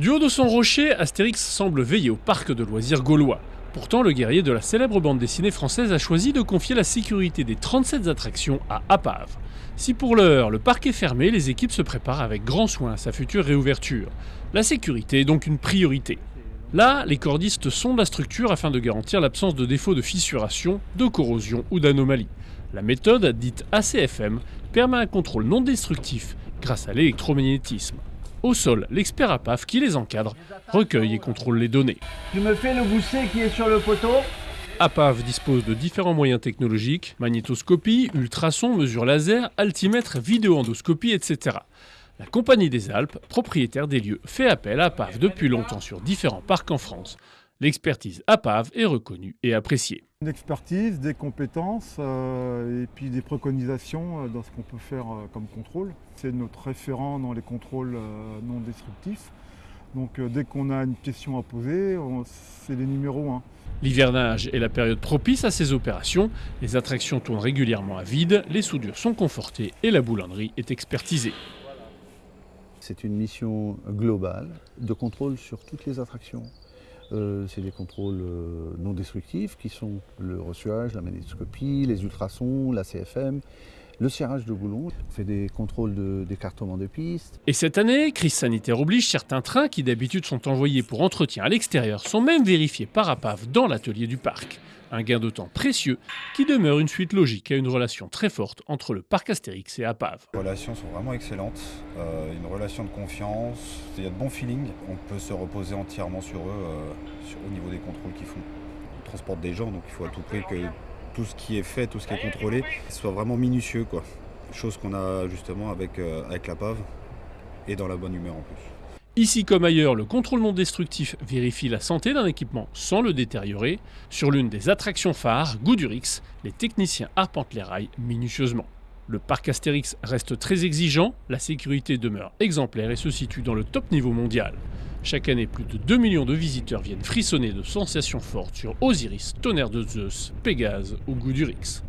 Du haut de son rocher, Astérix semble veiller au parc de loisirs gaulois. Pourtant, le guerrier de la célèbre bande dessinée française a choisi de confier la sécurité des 37 attractions à Apave. Si pour l'heure, le parc est fermé, les équipes se préparent avec grand soin à sa future réouverture. La sécurité est donc une priorité. Là, les cordistes sondent la structure afin de garantir l'absence de défauts de fissuration, de corrosion ou d'anomalie. La méthode, dite ACFM, permet un contrôle non destructif grâce à l'électromagnétisme. Au sol, l'expert APAF qui les encadre recueille et contrôle les données. Tu me fais le gousset qui est sur le poteau? APAV dispose de différents moyens technologiques, magnétoscopie, ultrasons, mesures laser, altimètre, vidéoendoscopie, etc. La Compagnie des Alpes, propriétaire des lieux, fait appel à APAV depuis longtemps sur différents parcs en France. L'expertise APAV est reconnue et appréciée. Une expertise, des compétences euh, et puis des préconisations euh, dans ce qu'on peut faire euh, comme contrôle. C'est notre référent dans les contrôles non destructifs. Donc dès qu'on a une question à poser, c'est les numéros 1. L'hivernage est la période propice à ces opérations. Les attractions tournent régulièrement à vide, les soudures sont confortées et la boulonnerie est expertisée. C'est une mission globale de contrôle sur toutes les attractions. Euh, c'est des contrôles euh, non destructifs qui sont le reçuage, la magnétoscopie, les ultrasons, la CFM, le serrage de boulons, on fait des contrôles d'écartement de, de pistes. Et cette année, crise sanitaire oblige, certains trains qui d'habitude sont envoyés pour entretien à l'extérieur sont même vérifiés par APAV dans l'atelier du parc. Un gain de temps précieux qui demeure une suite logique à une relation très forte entre le parc Astérix et APAV. Les relations sont vraiment excellentes, euh, une relation de confiance, il y a de bons feelings, on peut se reposer entièrement sur eux euh, au niveau des contrôles qu'ils font. On transporte des gens, donc il faut à tout prix que tout ce qui est fait, tout ce qui est contrôlé, soit vraiment minutieux. Chose qu'on a justement avec, euh, la PAV et dans la bonne humeur en plus. Ici comme ailleurs, le contrôle non destructif vérifie la santé d'un équipement sans le détériorer. Sur l'une des attractions phares, Goudurix, les techniciens arpentent les rails minutieusement. Le parc Astérix reste très exigeant, la sécurité demeure exemplaire et se situe dans le top niveau mondial. Chaque année, plus de 2 millions de visiteurs viennent frissonner de sensations fortes sur Osiris, Tonnerre de Zeus, Pégase ou Goudurix.